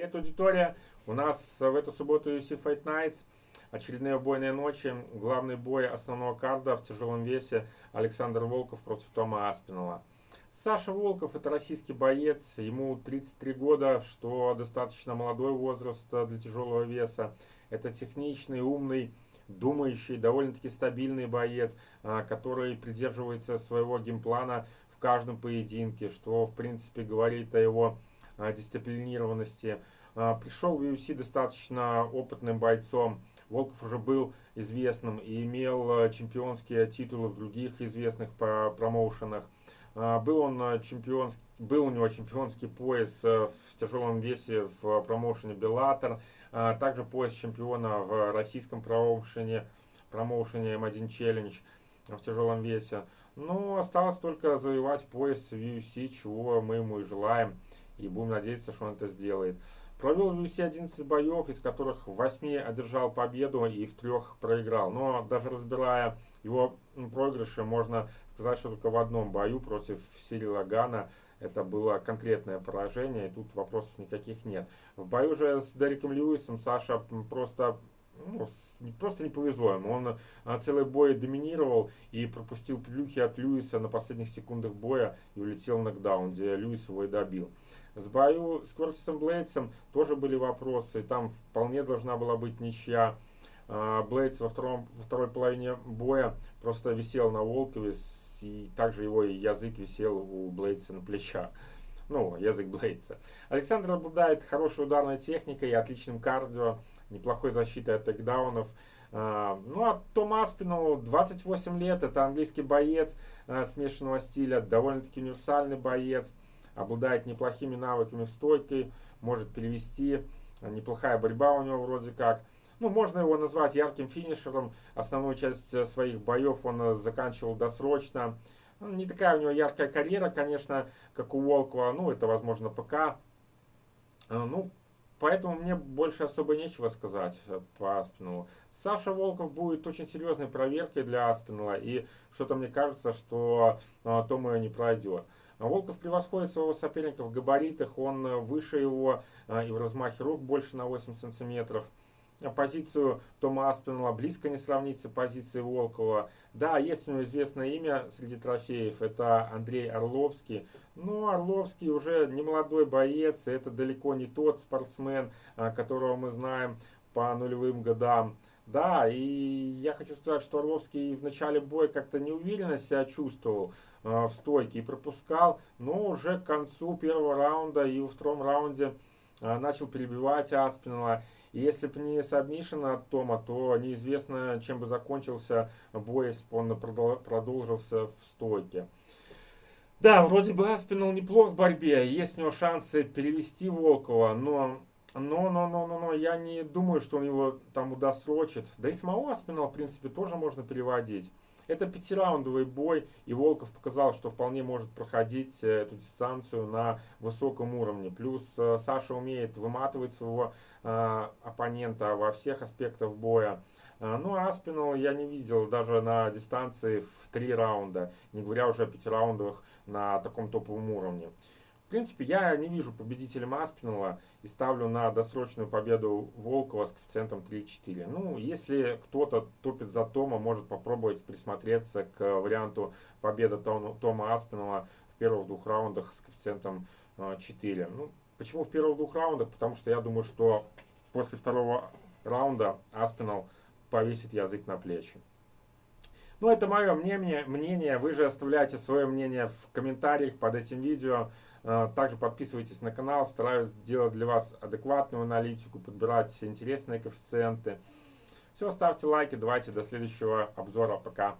Привет, аудитория! У нас в эту субботу UFC Fight Nights. Очередные убойные ночи. Главный бой основного карда в тяжелом весе Александр Волков против Тома Аспинала. Саша Волков это российский боец, ему 33 года, что достаточно молодой возраст для тяжелого веса. Это техничный, умный, думающий, довольно-таки стабильный боец, а, который придерживается своего геймплана в каждом поединке, что в принципе говорит о его дисциплинированности. А, пришел в UFC достаточно опытным бойцом. Волков уже был известным и имел а, чемпионские титулы в других известных промоушенах. Был, он чемпион, был у него чемпионский пояс в тяжелом весе в промоушене Bellator. Также пояс чемпиона в российском промоушене, промоушене M1 Challenge в тяжелом весе. Но осталось только завоевать пояс в UFC, чего мы ему и желаем и будем надеяться, что он это сделает. Провел в UFC 11 боев, из которых в 8 одержал победу и в трех проиграл. Но даже разбирая его проигрыши, можно сказать, что только в одном бою против Сирила Гана это было конкретное поражение, и тут вопросов никаких нет. В бою же с Дереком Льюисом Саша просто ну, просто не повезло ему. Он а, целый бой доминировал и пропустил плюхи от Льюиса на последних секундах боя и улетел в нокдаун, где Льюис его и добил. С бою с Кортисом Блейдсом тоже были вопросы. Там вполне должна была быть ничья. А, Блейдс во, втором, во второй половине боя просто висел на Волкове, и также его язык висел у Блейдса на плечах. Ну, язык Блейдса. Александр обладает хорошей ударной техникой и отличным кардио, неплохой защитой от тейкдаунов. А, ну, а Том Аспинал, 28 лет, это английский боец а, смешанного стиля, довольно-таки универсальный боец обладает неплохими навыками в стойке, может перевести, неплохая борьба у него вроде как. Ну, можно его назвать ярким финишером. Основную часть э, своих боев он э, заканчивал досрочно. Ну, не такая у него яркая карьера, конечно, как у Волкова. Ну, это, возможно, ПК. Э, ну, поэтому мне больше особо нечего сказать по Аспиналу. Саша Волков будет очень серьезной проверкой для Аспинала. И что-то мне кажется, что Тома не пройдет. Волков превосходит своего соперника в габаритах, он э, выше его э, и в размахе рук больше на 8 сантиметров. Позицию Тома Аспинала близко не сравнится позиции Волкова. Да, есть у него известное имя среди трофеев, это Андрей Орловский. Но Орловский уже не молодой боец, это далеко не тот спортсмен, э, которого мы знаем по нулевым годам. Да, и я хочу сказать, что Орловский в начале боя как-то неуверенно себя чувствовал э, в стойке и пропускал, но уже к концу первого раунда и во втором раунде начал перебивать Аспинала. И если бы не сабмишен от Тома, то неизвестно, чем бы закончился бой, если бы он продолжился в стойке. Да, вроде бы Аспинал неплох в борьбе, есть у него шансы перевести Волкова, но но, но, но, но, но я не думаю, что он его там удосрочит. Да и самого Аспинала, в принципе, тоже можно переводить. Это пятираундовый бой, и Волков показал, что вполне может проходить э, эту дистанцию на высоком уровне. Плюс э, Саша умеет выматывать своего э, оппонента во всех аспектах боя. Э, ну, а Аспинал я не видел даже на дистанции в три раунда, не говоря уже о пятираундовых на таком топовом уровне. В принципе, я не вижу победителем Аспинала и ставлю на досрочную победу Волкова с коэффициентом 3-4. Ну, если кто-то топит за Тома, может попробовать присмотреться к варианту победы Тома Аспинала в первых двух раундах с коэффициентом 4. А, ну, почему в первых двух раундах? Потому что я думаю, что после второго раунда Аспинал повесит язык на плечи. Ну, это мое мнение, мнение. Вы же оставляйте свое мнение в комментариях под этим видео. А, также подписывайтесь на канал, стараюсь делать для вас адекватную аналитику, подбирать интересные коэффициенты. Все, ставьте лайки, давайте до следующего обзора, пока.